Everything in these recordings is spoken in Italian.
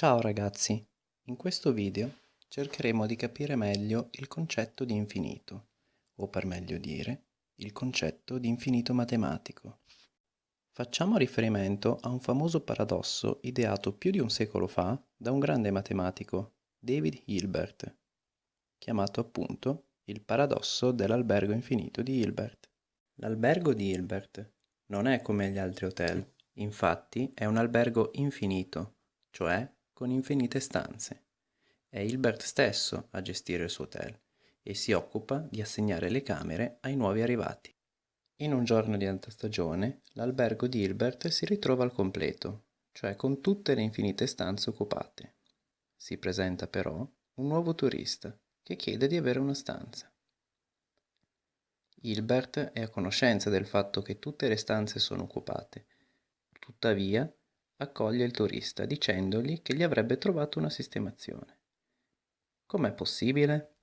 Ciao ragazzi, in questo video cercheremo di capire meglio il concetto di infinito, o per meglio dire, il concetto di infinito matematico. Facciamo riferimento a un famoso paradosso ideato più di un secolo fa da un grande matematico, David Hilbert, chiamato appunto il paradosso dell'albergo infinito di Hilbert. L'albergo di Hilbert non è come gli altri hotel, infatti è un albergo infinito, cioè con infinite stanze. È Hilbert stesso a gestire il suo hotel e si occupa di assegnare le camere ai nuovi arrivati. In un giorno di alta stagione, l'albergo di Hilbert si ritrova al completo, cioè con tutte le infinite stanze occupate. Si presenta però un nuovo turista che chiede di avere una stanza. Hilbert è a conoscenza del fatto che tutte le stanze sono occupate, tuttavia accoglie il turista dicendogli che gli avrebbe trovato una sistemazione. Com'è possibile?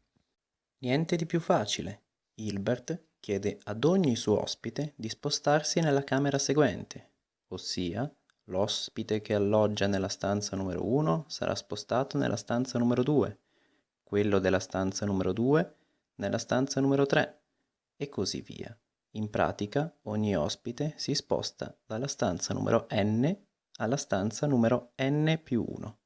Niente di più facile. Hilbert chiede ad ogni suo ospite di spostarsi nella camera seguente, ossia l'ospite che alloggia nella stanza numero 1 sarà spostato nella stanza numero 2, quello della stanza numero 2 nella stanza numero 3 e così via. In pratica ogni ospite si sposta dalla stanza numero n alla stanza numero n più 1.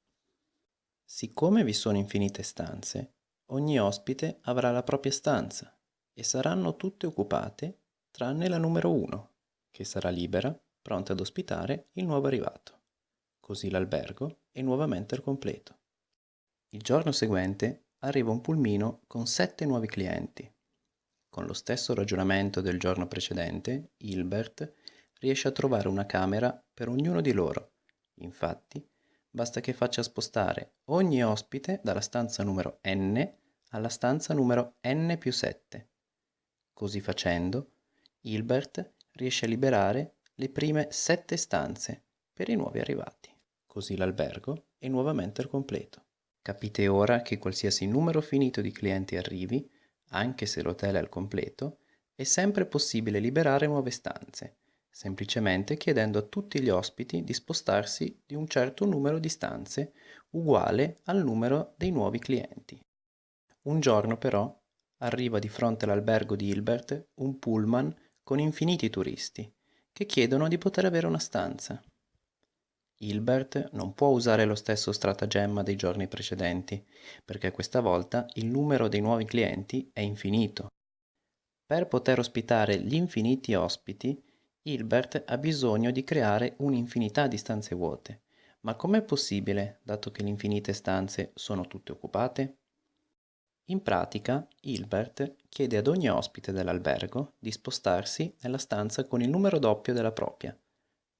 Siccome vi sono infinite stanze, ogni ospite avrà la propria stanza e saranno tutte occupate tranne la numero 1, che sarà libera, pronta ad ospitare il nuovo arrivato. Così l'albergo è nuovamente al completo. Il giorno seguente arriva un pulmino con sette nuovi clienti. Con lo stesso ragionamento del giorno precedente, Hilbert riesce a trovare una camera per ognuno di loro. Infatti, basta che faccia spostare ogni ospite dalla stanza numero n alla stanza numero n più 7. Così facendo, Hilbert riesce a liberare le prime sette stanze per i nuovi arrivati. Così l'albergo è nuovamente al completo. Capite ora che qualsiasi numero finito di clienti arrivi, anche se l'hotel è al completo, è sempre possibile liberare nuove stanze semplicemente chiedendo a tutti gli ospiti di spostarsi di un certo numero di stanze uguale al numero dei nuovi clienti. Un giorno però arriva di fronte all'albergo di Hilbert un pullman con infiniti turisti che chiedono di poter avere una stanza. Hilbert non può usare lo stesso stratagemma dei giorni precedenti, perché questa volta il numero dei nuovi clienti è infinito. Per poter ospitare gli infiniti ospiti, Hilbert ha bisogno di creare un'infinità di stanze vuote. Ma com'è possibile, dato che le infinite stanze sono tutte occupate? In pratica, Hilbert chiede ad ogni ospite dell'albergo di spostarsi nella stanza con il numero doppio della propria.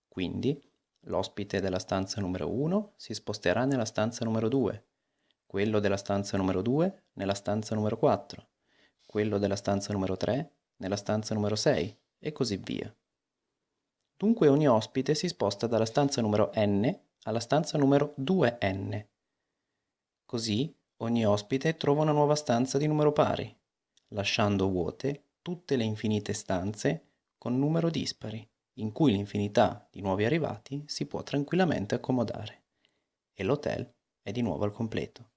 Quindi, l'ospite della stanza numero 1 si sposterà nella stanza numero 2, quello della stanza numero 2 nella stanza numero 4, quello della stanza numero 3 nella stanza numero 6 e così via. Dunque ogni ospite si sposta dalla stanza numero n alla stanza numero 2n. Così ogni ospite trova una nuova stanza di numero pari, lasciando vuote tutte le infinite stanze con numero dispari, in cui l'infinità di nuovi arrivati si può tranquillamente accomodare. E l'hotel è di nuovo al completo.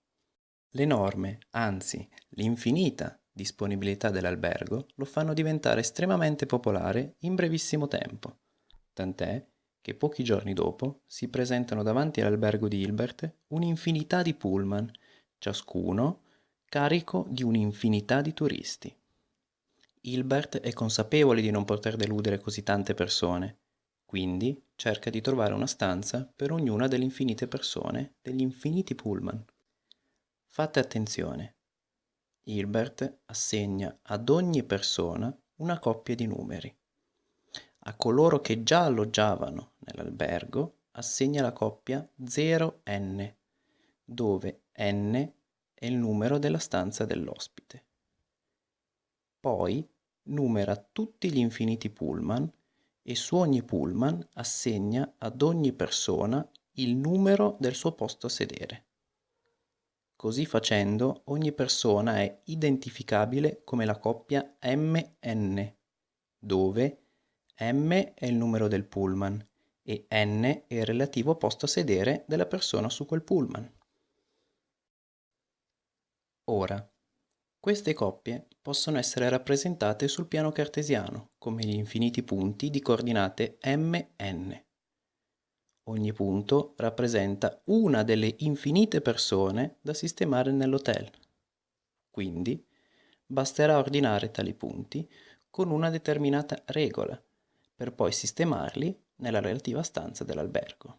L'enorme, anzi l'infinita disponibilità dell'albergo lo fanno diventare estremamente popolare in brevissimo tempo tant'è che pochi giorni dopo si presentano davanti all'albergo di Hilbert un'infinità di pullman, ciascuno carico di un'infinità di turisti. Hilbert è consapevole di non poter deludere così tante persone, quindi cerca di trovare una stanza per ognuna delle infinite persone degli infiniti pullman. Fate attenzione. Hilbert assegna ad ogni persona una coppia di numeri. A coloro che già alloggiavano nell'albergo assegna la coppia 0n, dove n è il numero della stanza dell'ospite. Poi numera tutti gli infiniti pullman e su ogni pullman assegna ad ogni persona il numero del suo posto a sedere. Così facendo ogni persona è identificabile come la coppia MN, dove m è il numero del pullman e n è il relativo posto a sedere della persona su quel pullman. Ora, queste coppie possono essere rappresentate sul piano cartesiano come gli infiniti punti di coordinate mn. Ogni punto rappresenta una delle infinite persone da sistemare nell'hotel. Quindi basterà ordinare tali punti con una determinata regola per poi sistemarli nella relativa stanza dell'albergo.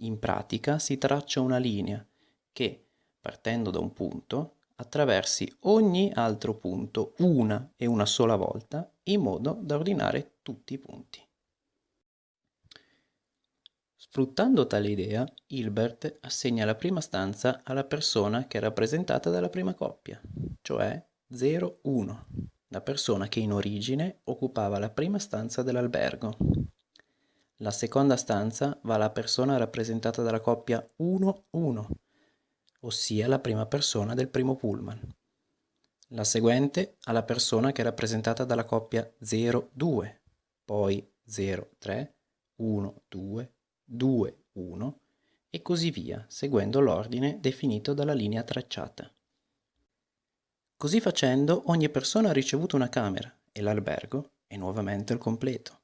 In pratica si traccia una linea che, partendo da un punto, attraversi ogni altro punto una e una sola volta in modo da ordinare tutti i punti. Sfruttando tale idea, Hilbert assegna la prima stanza alla persona che è rappresentata dalla prima coppia, cioè 0-1, la persona che in origine occupava la prima stanza dell'albergo. La seconda stanza va alla persona rappresentata dalla coppia 1-1, ossia la prima persona del primo pullman. La seguente alla persona che è rappresentata dalla coppia 0-2, poi 0-3, 1-2, 2-1 e così via, seguendo l'ordine definito dalla linea tracciata. Così facendo ogni persona ha ricevuto una camera e l'albergo è nuovamente al completo.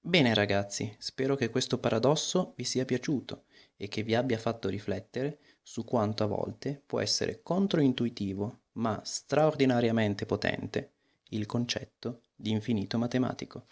Bene ragazzi, spero che questo paradosso vi sia piaciuto e che vi abbia fatto riflettere su quanto a volte può essere controintuitivo ma straordinariamente potente il concetto di infinito matematico.